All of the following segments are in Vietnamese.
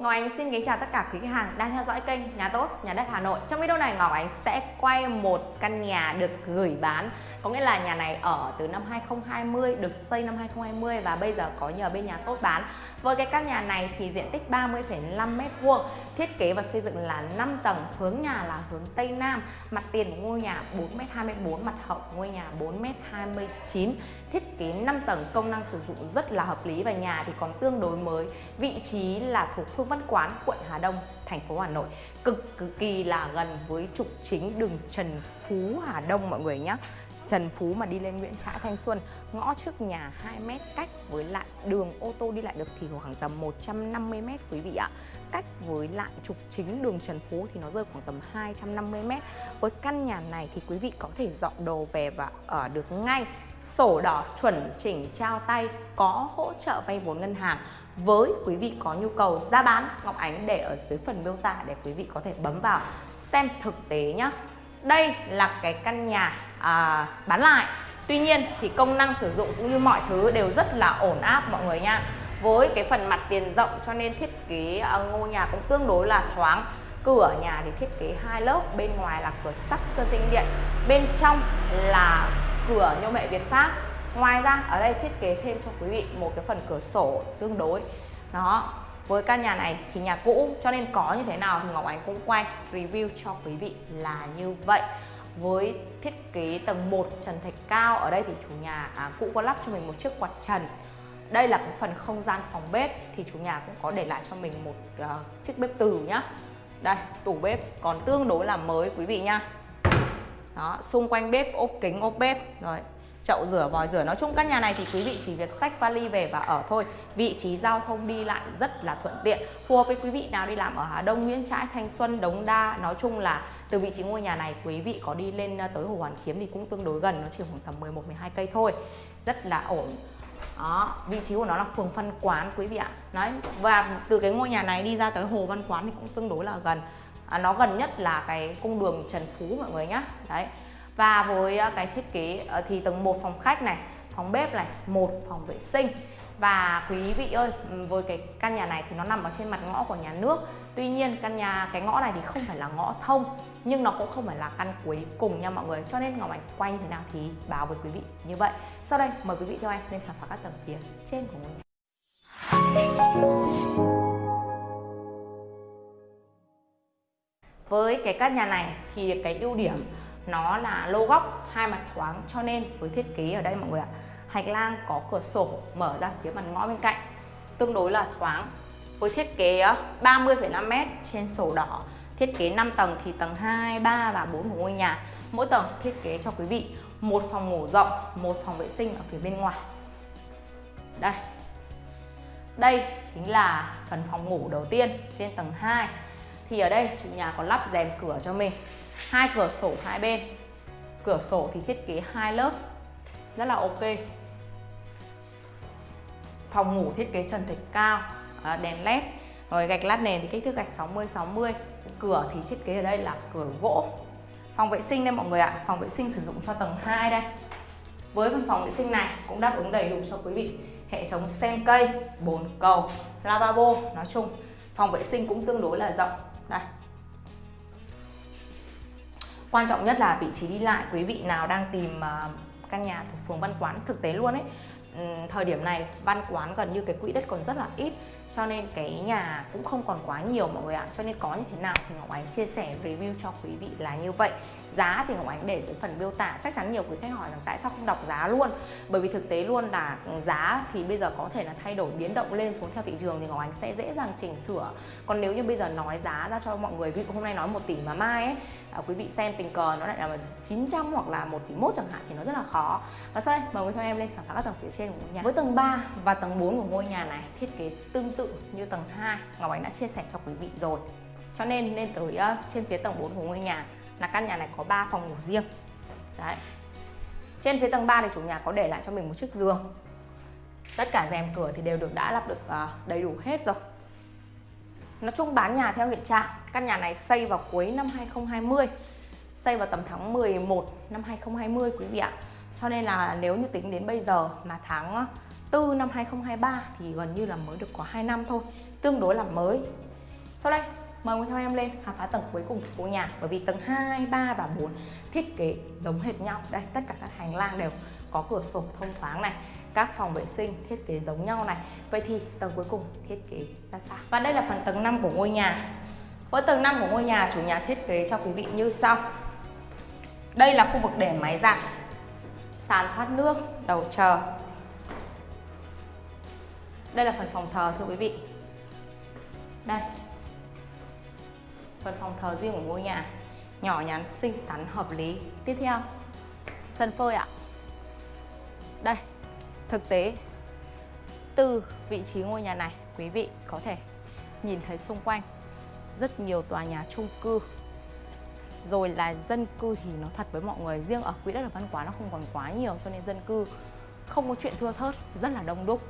Ngọc Ánh xin kính chào tất cả quý khách hàng đang theo dõi kênh Nhà Tốt, Nhà Đất Hà Nội. Trong video này Ngọc Ánh sẽ quay một căn nhà được gửi bán có nghĩa là nhà này ở từ năm 2020, được xây năm 2020 và bây giờ có nhờ bên Nhà Tốt bán. Với cái căn nhà này thì diện tích 30,5m2 Thiết kế và xây dựng là 5 tầng, hướng nhà là hướng Tây Nam. Mặt tiền của ngôi nhà 4m24, mặt hậu ngôi nhà 4m29 Thiết kế 5 tầng, công năng sử dụng rất là hợp lý và nhà thì còn tương đối mới. Vị trí là thuộc phương Văn Quán, quận Hà Đông, thành phố Hà Nội. Cực cực kỳ là gần với trục chính đường Trần Phú Hà Đông mọi người nhé Trần Phú mà đi lên Nguyễn Trãi Thanh Xuân, ngõ trước nhà 2 mét cách với lại đường ô tô đi lại được thì khoảng tầm 150 mét quý vị ạ. Cách với lại trục chính đường Trần Phú thì nó rơi khoảng tầm 250 mét. Với căn nhà này thì quý vị có thể dọn đồ về và ở được ngay. Sổ đỏ chuẩn chỉnh trao tay, có hỗ trợ vay vốn ngân hàng. Với quý vị có nhu cầu giá bán Ngọc Ánh để ở dưới phần miêu tả để quý vị có thể bấm vào xem thực tế nhé đây là cái căn nhà à, bán lại. Tuy nhiên thì công năng sử dụng cũng như mọi thứ đều rất là ổn áp mọi người nha. Với cái phần mặt tiền rộng cho nên thiết kế à, ngôi nhà cũng tương đối là thoáng. Cửa nhà thì thiết kế hai lớp bên ngoài là cửa sắt sơn tinh điện bên trong là cửa nhôm hệ Việt Pháp. Ngoài ra ở đây thiết kế thêm cho quý vị một cái phần cửa sổ tương đối. Đó với căn nhà này thì nhà cũ cho nên có như thế nào thì Ngọc Ánh cũng quay review cho quý vị là như vậy. Với thiết kế tầng 1 trần thạch cao ở đây thì chủ nhà à, cũ có lắp cho mình một chiếc quạt trần. Đây là cái phần không gian phòng bếp thì chủ nhà cũng có để lại cho mình một uh, chiếc bếp từ nhá. Đây tủ bếp còn tương đối là mới quý vị nhá. Đó xung quanh bếp ốp kính ốp bếp rồi chậu rửa vòi rửa. Nói chung căn nhà này thì quý vị chỉ việc xách vali về và ở thôi. Vị trí giao thông đi lại rất là thuận tiện. Phù hợp với quý vị nào đi làm ở Hà Đông Nguyễn Trãi Thanh Xuân Đống Đa. Nói chung là từ vị trí ngôi nhà này quý vị có đi lên ờ, tới Hồ Hoàn Kiếm thì cũng tương đối gần. Nó chỉ khoảng tầm 11 12 cây thôi. Rất là ổn. Đó vị trí của nó là phường Văn Quán quý vị ạ. Đấy và từ cái ngôi nhà này đi ra tới Hồ Văn Quán thì cũng tương đối là gần. À, nó gần nhất là cái cung đường Trần Phú mọi người nhá. Đấy và với ờ, cái thiết kế ờ, thì tầng 1 phòng khách này, phòng bếp này, một phòng vệ sinh. Và quý vị ơi với cái căn nhà này thì nó nằm ở trên mặt ngõ của nhà nước. Tuy nhiên, căn nhà, cái ngõ này thì không phải là ngõ thông, nhưng nó cũng không phải là căn cuối cùng nha mọi người. Cho nên ngọc ảnh quay như thế nào thì báo với quý vị như vậy. Sau đây, mời quý vị theo em lên khám phá các tầng phía trên của ngôi nhà. Với cái căn nhà này thì cái ưu điểm nó là lô góc hai mặt thoáng cho nên với thiết kế ở đây mọi người ạ hành lang có cửa sổ mở ra phía mặt ngõ bên cạnh tương đối là thoáng. Với thiết kế ờ, 30,5m trên sổ đỏ thiết kế 5 tầng thì tầng 2, 3 và 4 của ngôi nhà. Mỗi tầng thiết kế cho quý vị một phòng ngủ rộng một phòng vệ sinh ở phía bên ngoài. Đây. Đây chính là phần phòng ngủ đầu tiên trên tầng 2 thì ở đây chủ nhà có lắp rèm cửa cho mình hai cửa sổ hai bên. Cửa sổ thì thiết kế hai lớp. Rất là ok. Phòng ngủ thiết kế trần thạch cao à, đèn led. Rồi gạch lát nền thì kích thước gạch 60 60 cửa thì thiết kế ở đây là cửa gỗ. Phòng vệ sinh đây mọi người ạ. Phòng vệ sinh sử dụng cho tầng 2 đây. Với phần phòng vệ sinh này cũng đáp ứng đầy đủ cho quý vị. Hệ thống sen cây, bồn cầu, lavabo, nói chung. Phòng vệ sinh cũng tương đối là rộng. Đây quan trọng nhất là vị trí đi lại quý vị nào đang tìm ờ, căn nhà thuộc phường Văn Quán thực tế luôn ấy. Thời điểm này Văn Quán gần như cái quỹ đất còn rất là ít cho nên cái nhà cũng không còn quá nhiều mọi người ạ. Cho nên có như thế nào thì Ngọc Ánh chia sẻ review cho quý vị là như vậy. Giá thì Ngọc Ánh để dưới phần miêu tả. Chắc chắn nhiều quý khách hỏi rằng tại sao không đọc giá luôn? Bởi vì thực tế luôn là giá thì bây giờ có thể là thay đổi biến động lên xuống theo thị trường thì Ngọc Ánh sẽ dễ dàng chỉnh sửa. Còn nếu như bây giờ nói giá ra cho mọi người ví dụ hôm nay nói một tỷ mà mai ấy à, quý vị xem tình cờ nó lại là 900 hoặc là một tỷ mốt chẳng hạn thì nó rất là khó. Và sau đây mời quý theo em lên khám phá các tầng phía trên của ngôi nhà. Với tầng 3 và tầng 4 của ngôi nhà này thiết kế tương tự như tầng 2 Ngọc Ánh đã chia sẻ cho quý vị rồi. Cho nên lên tới uh, trên phía tầng 4 của ngôi nhà là căn nhà này có 3 phòng ngủ riêng. Đấy. Trên phía tầng 3 thì chủ nhà có để lại cho mình một chiếc giường. Tất cả rèm cửa thì đều được đã lắp được uh, đầy đủ hết rồi. Nói chung bán nhà theo hiện trạng Căn nhà này xây vào cuối năm 2020 Xây vào tầm tháng 11 năm 2020 quý vị ạ. Cho nên là nếu như tính đến bây giờ mà tháng 4 năm 2023 thì gần như là mới được có 2 năm thôi Tương đối là mới. Sau đây mời ngồi theo em lên khám phá tầng cuối cùng của nhà bởi vì tầng 2, 3 và 4 thiết kế giống hệt nhau. Đây tất cả các hành lang đều có cửa sổ thông thoáng này các phòng vệ sinh thiết kế giống nhau này. Vậy thì tầng cuối cùng thiết kế ra sao? Và đây là phần tầng 5 của ngôi nhà. Với tầng 5 của ngôi nhà chủ nhà thiết kế cho quý vị như sau. Đây là khu vực để máy giặt sàn thoát nước đầu chờ đây là phần phòng thờ thưa quý vị. Đây. Phần phòng thờ riêng của ngôi nhà. Nhỏ nhắn, xinh xắn, hợp lý. Tiếp theo. Sân phơi ạ. Đây. Thực tế. Từ vị trí ngôi nhà này, quý vị có thể nhìn thấy xung quanh rất nhiều tòa nhà chung cư. Rồi là dân cư thì nó thật với mọi người. Riêng ở quỹ đất ở văn quá nó không còn quá nhiều cho nên dân cư không có chuyện thưa thớt, rất là đông đúc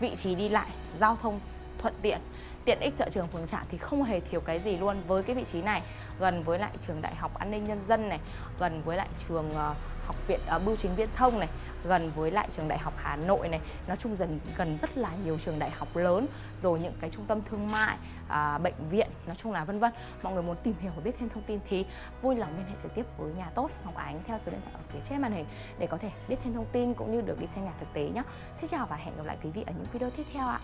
vị trí đi lại, giao thông thuận tiện. Tiện ích chợ trường phường trạm thì không hề thiếu cái gì luôn. Với cái vị trí này gần với lại trường đại học an ninh nhân dân này gần với lại trường uh, học viện uh, bưu chính viễn thông này gần với lại trường đại học hà nội này. Nói chung dần gần rất là nhiều trường đại học lớn rồi những cái trung tâm thương mại à, bệnh viện nói chung là vân vân. Mọi người muốn tìm hiểu và biết thêm thông tin thì vui lòng liên hệ trực tiếp với nhà tốt ngọc ánh theo số điện thoại ở phía trên màn hình để có thể biết thêm thông tin cũng như được đi xem nhà thực tế nhé xin chào và hẹn gặp lại quý vị ở những video tiếp theo ạ.